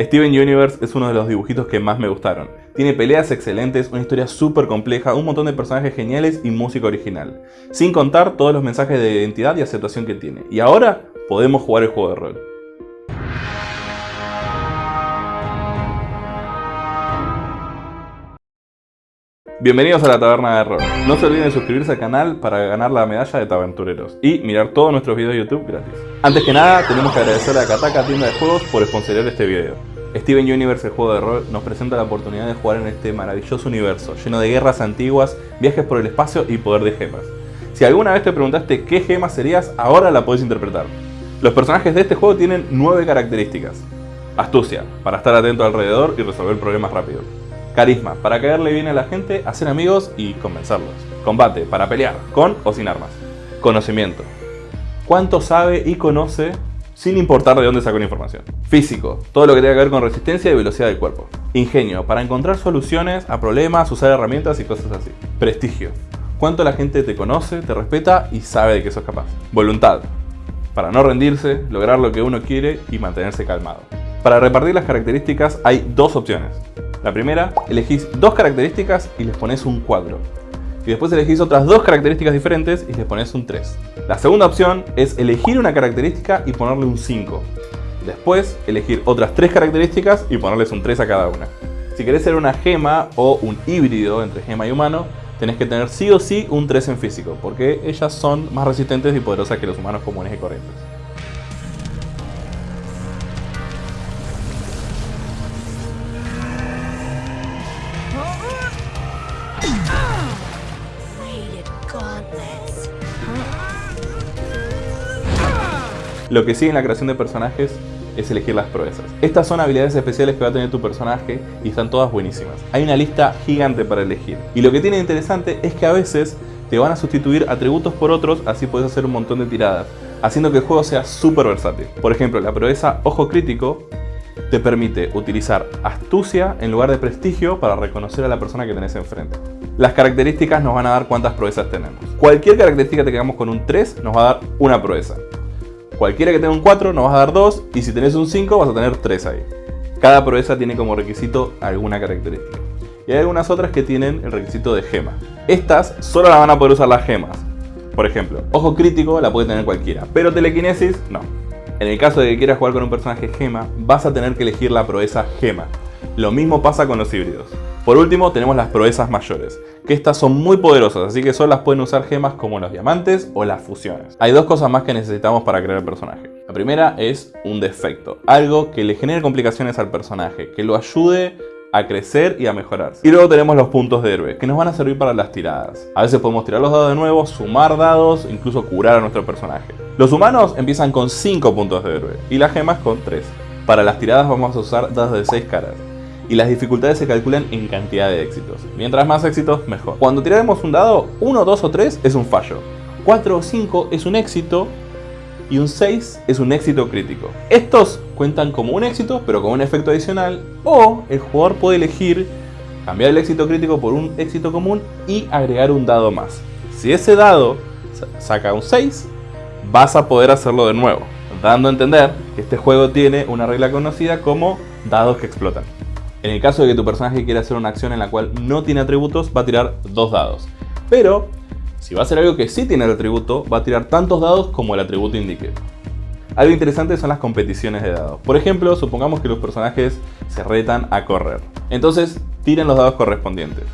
Steven Universe es uno de los dibujitos que más me gustaron. Tiene peleas excelentes, una historia súper compleja, un montón de personajes geniales y música original. Sin contar todos los mensajes de identidad y aceptación que tiene. Y ahora podemos jugar el juego de rol. Bienvenidos a la Taberna de Rol. No se olviden de suscribirse al canal para ganar la medalla de Taventureros y mirar todos nuestros videos de YouTube gratis. Antes que nada, tenemos que agradecer a Kataka Tienda de Juegos por sponsorear este video. Steven Universe, el juego de rol, nos presenta la oportunidad de jugar en este maravilloso universo, lleno de guerras antiguas, viajes por el espacio y poder de gemas. Si alguna vez te preguntaste qué gema serías, ahora la puedes interpretar. Los personajes de este juego tienen 9 características. Astucia, para estar atento alrededor y resolver problemas rápido. Carisma, para caerle bien a la gente, hacer amigos y convencerlos. Combate, para pelear, con o sin armas. Conocimiento. Cuánto sabe y conoce sin importar de dónde sacó la información. Físico, todo lo que tenga que ver con resistencia y velocidad del cuerpo. Ingenio, para encontrar soluciones a problemas, usar herramientas y cosas así. Prestigio, cuánto la gente te conoce, te respeta y sabe de que sos capaz. Voluntad, para no rendirse, lograr lo que uno quiere y mantenerse calmado. Para repartir las características hay dos opciones. La primera, elegís dos características y les pones un cuadro. Y después elegís otras dos características diferentes y les pones un 3. La segunda opción es elegir una característica y ponerle un 5. Después, elegir otras tres características y ponerles un 3 a cada una. Si querés ser una gema o un híbrido entre gema y humano, tenés que tener sí o sí un 3 en físico, porque ellas son más resistentes y poderosas que los humanos comunes y corrientes. Lo que sigue en la creación de personajes es elegir las proezas. Estas son habilidades especiales que va a tener tu personaje y están todas buenísimas. Hay una lista gigante para elegir. Y lo que tiene interesante es que a veces te van a sustituir atributos por otros, así puedes hacer un montón de tiradas, haciendo que el juego sea súper versátil. Por ejemplo, la proeza Ojo Crítico te permite utilizar astucia en lugar de prestigio para reconocer a la persona que tenés enfrente. Las características nos van a dar cuántas proezas tenemos. Cualquier característica que tengamos con un 3 nos va a dar una proeza. Cualquiera que tenga un 4 nos vas a dar 2 y si tenés un 5 vas a tener 3 ahí. Cada proeza tiene como requisito alguna característica. Y hay algunas otras que tienen el requisito de gema. Estas solo la van a poder usar las gemas. Por ejemplo, ojo crítico la puede tener cualquiera, pero telequinesis no. En el caso de que quieras jugar con un personaje gema, vas a tener que elegir la proeza gema. Lo mismo pasa con los híbridos. Por último tenemos las proezas mayores, que estas son muy poderosas, así que solo las pueden usar gemas como los diamantes o las fusiones. Hay dos cosas más que necesitamos para crear el personaje. La primera es un defecto, algo que le genere complicaciones al personaje, que lo ayude a crecer y a mejorar. Y luego tenemos los puntos de héroe, que nos van a servir para las tiradas. A veces podemos tirar los dados de nuevo, sumar dados, incluso curar a nuestro personaje. Los humanos empiezan con 5 puntos de héroe y las gemas con 3. Para las tiradas vamos a usar dados de 6 caras y las dificultades se calculan en cantidad de éxitos. Mientras más éxitos, mejor. Cuando tiraremos un dado, 1, 2 o 3 es un fallo, 4 o 5 es un éxito y un 6 es un éxito crítico. Estos cuentan como un éxito, pero con un efecto adicional, o el jugador puede elegir cambiar el éxito crítico por un éxito común y agregar un dado más. Si ese dado saca un 6, vas a poder hacerlo de nuevo, dando a entender que este juego tiene una regla conocida como dados que explotan. En el caso de que tu personaje quiera hacer una acción en la cual no tiene atributos, va a tirar dos dados. Pero, si va a hacer algo que sí tiene el atributo, va a tirar tantos dados como el atributo indique. Algo interesante son las competiciones de dados. Por ejemplo, supongamos que los personajes se retan a correr. Entonces, tiren los dados correspondientes.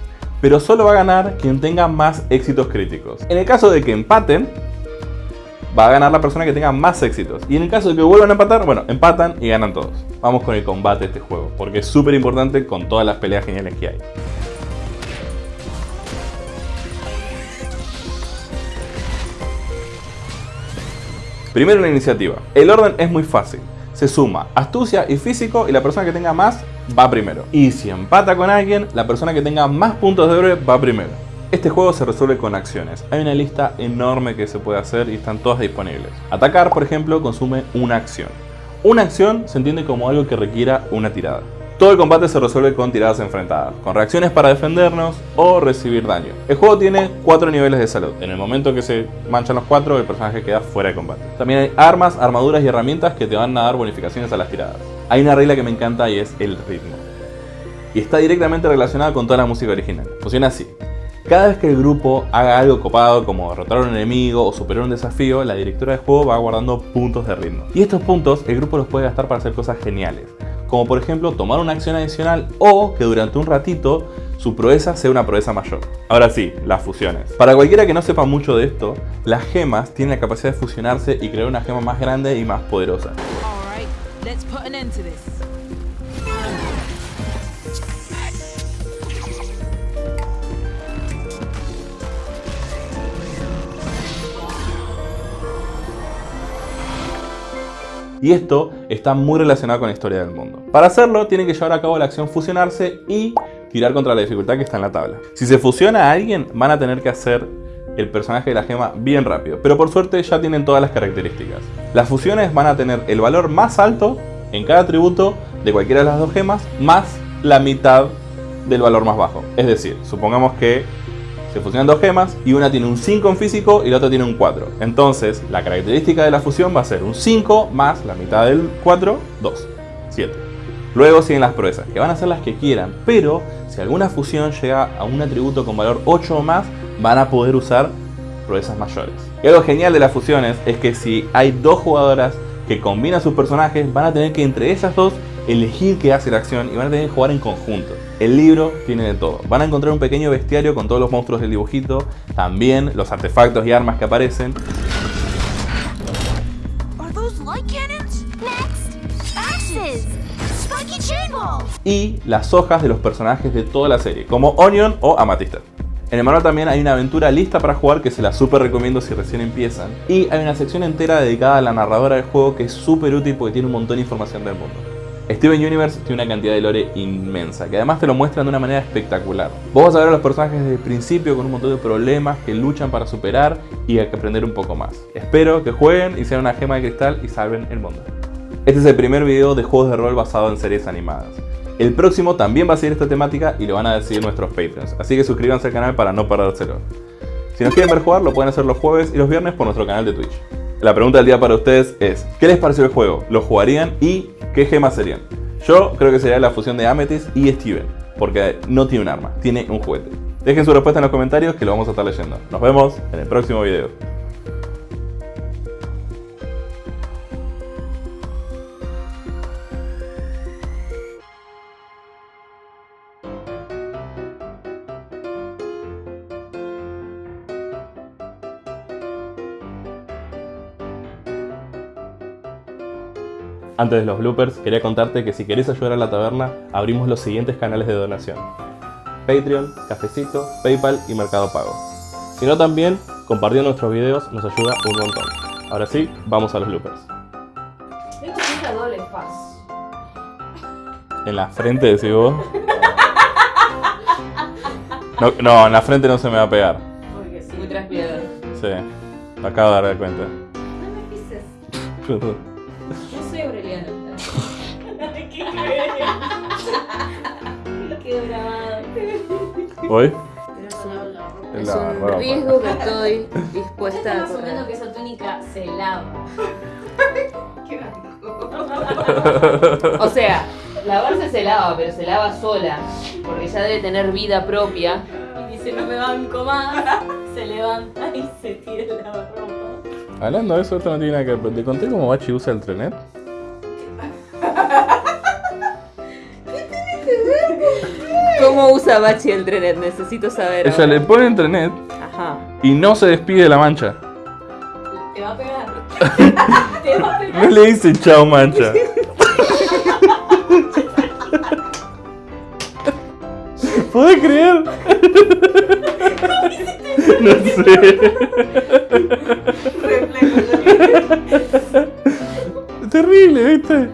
Pero solo va a ganar quien tenga más éxitos críticos. En el caso de que empaten, va a ganar la persona que tenga más éxitos. Y en el caso de que vuelvan a empatar, bueno, empatan y ganan todos. Vamos con el combate de este juego, porque es súper importante con todas las peleas geniales que hay. Primero la iniciativa. El orden es muy fácil. Se suma astucia y físico y la persona que tenga más va primero. Y si empata con alguien, la persona que tenga más puntos de héroe va primero. Este juego se resuelve con acciones. Hay una lista enorme que se puede hacer y están todas disponibles. Atacar, por ejemplo, consume una acción. Una acción se entiende como algo que requiera una tirada. Todo el combate se resuelve con tiradas enfrentadas, con reacciones para defendernos o recibir daño. El juego tiene 4 niveles de salud. En el momento que se manchan los 4, el personaje queda fuera de combate. También hay armas, armaduras y herramientas que te van a dar bonificaciones a las tiradas. Hay una regla que me encanta y es el ritmo. Y está directamente relacionada con toda la música original. Funciona así. Cada vez que el grupo haga algo copado como derrotar a un enemigo o superar un desafío, la directora del juego va guardando puntos de ritmo. Y estos puntos el grupo los puede gastar para hacer cosas geniales como por ejemplo tomar una acción adicional o que durante un ratito su proeza sea una proeza mayor. Ahora sí, las fusiones. Para cualquiera que no sepa mucho de esto, las gemas tienen la capacidad de fusionarse y crear una gema más grande y más poderosa. Y esto está muy relacionado con la historia del mundo. Para hacerlo, tienen que llevar a cabo la acción fusionarse y tirar contra la dificultad que está en la tabla. Si se fusiona a alguien, van a tener que hacer el personaje de la gema bien rápido, pero por suerte ya tienen todas las características. Las fusiones van a tener el valor más alto en cada atributo de cualquiera de las dos gemas, más la mitad del valor más bajo. Es decir, supongamos que se fusionan dos gemas y una tiene un 5 en físico y la otra tiene un 4. Entonces, la característica de la fusión va a ser un 5 más la mitad del 4, 2, 7. Luego siguen las proezas, que van a ser las que quieran, pero si alguna fusión llega a un atributo con valor 8 o más, van a poder usar proezas mayores. Y algo genial de las fusiones es que si hay dos jugadoras que combinan sus personajes, van a tener que entre esas dos elegir qué hace la acción y van a tener que jugar en conjunto. El libro tiene de todo. Van a encontrar un pequeño bestiario con todos los monstruos del dibujito, también los artefactos y armas que aparecen. Y las hojas de los personajes de toda la serie, como Onion o Amatista. En el manual también hay una aventura lista para jugar que se la super recomiendo si recién empiezan. Y hay una sección entera dedicada a la narradora del juego que es súper útil porque tiene un montón de información del mundo. Steven Universe tiene una cantidad de lore inmensa, que además te lo muestran de una manera espectacular. Vos vas a ver a los personajes desde el principio con un montón de problemas que luchan para superar y hay que aprender un poco más. Espero que jueguen y sean una gema de cristal y salven el mundo. Este es el primer video de juegos de rol basado en series animadas. El próximo también va a seguir esta temática y lo van a decidir nuestros Patreons, así que suscríbanse al canal para no perdérselo. Si nos quieren ver jugar, lo pueden hacer los jueves y los viernes por nuestro canal de Twitch. La pregunta del día para ustedes es, ¿qué les pareció el juego? ¿Lo jugarían y qué gemas serían? Yo creo que sería la fusión de Amethyst y Steven, porque no tiene un arma, tiene un juguete. Dejen su respuesta en los comentarios que lo vamos a estar leyendo. Nos vemos en el próximo video. Antes de los bloopers, quería contarte que si querés ayudar a la taberna, abrimos los siguientes canales de donación. Patreon, Cafecito, Paypal y Mercado Pago. Si no también, compartiendo nuestros videos nos ayuda un montón. Ahora sí, vamos a los bloopers. Doble faz. ¿En la frente decís vos? No, no, en la frente no se me va a pegar. Porque sí. Muy transpirador. Sí, me acabo de dar cuenta. No me pises. ¿Hoy? Es la un ropa. riesgo que estoy dispuesta a asumiendo que esa túnica se lava. Qué O sea, lavarse se lava, pero se lava sola. Porque ya debe tener vida propia. Y dice, no me banco más. Se levanta y se tira la ropa. Hablando de eso, esto no tiene nada que ver. ¿Te conté cómo Bachi usa el trenet? ¿Cómo usa Bachi el trenet? Necesito saber. Ella ahora. le pone el trenet Ajá. y no se despide de la mancha. Te va a pegar. Te va a pegar. No le dice chao mancha. ¿Puedes creer? No sé. Terrible, ¿viste?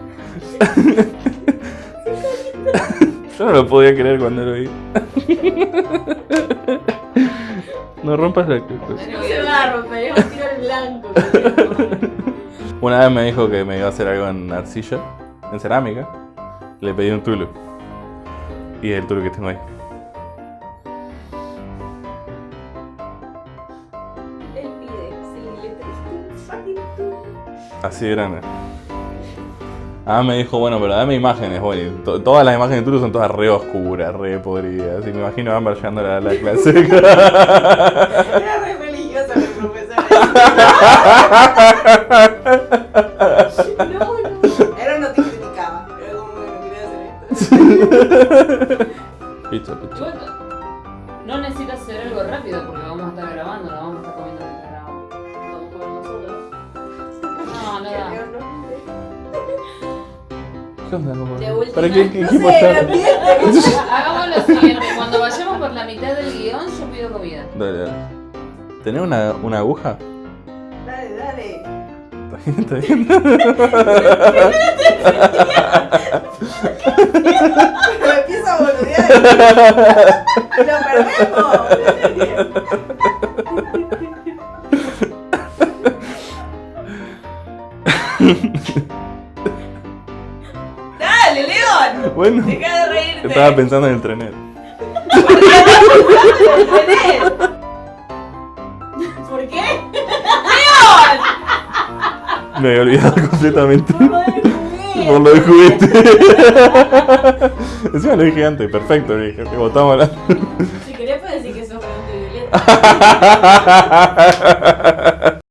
Yo no lo podía creer cuando lo vi. No rompas la... No se va a romper, es un tiro al blanco. Una vez me dijo que me iba a hacer algo en arcilla, en cerámica. Le pedí un tulu. Y el tuyo que tengo ahí. Él pide, sí, le Así de grande. Ah, me dijo, bueno, pero dame imágenes, bueno, y to- todas las imágenes de Turu son todas re oscuras, re podridas. Y me imagino a Amber llegando a la, la clase. Era re religioso el profesor. No, no. Era no te criticaba. Era como, bueno, quería hacer esto. Pizza, pizza. Igual no necesitas hacer algo rápido porque vamos a estar grabando, no vamos a estar comiendo mientras grabamos. Vamos por nosotros. No, no da. ¿Qué onda, loco? De última. ¿Para qué, qué No equipo sé, está? Hagamos lo siguiente, cuando vayamos por la mitad del guion yo pido comida. Dale, dale. ¿Tenés una, una aguja? Dale, dale. Está bien, está bien. Pero empieza a boludear. ¡Lo perdemos! Bueno, Deja de reírte. estaba pensando en el trenet. ¿Por qué? Me había olvidado completamente. Por lo del juguete. Por lo del juguete. Encima lo dije antes, perfecto, le dije. que Votamos la. Si querés puedes decir que sos violeta.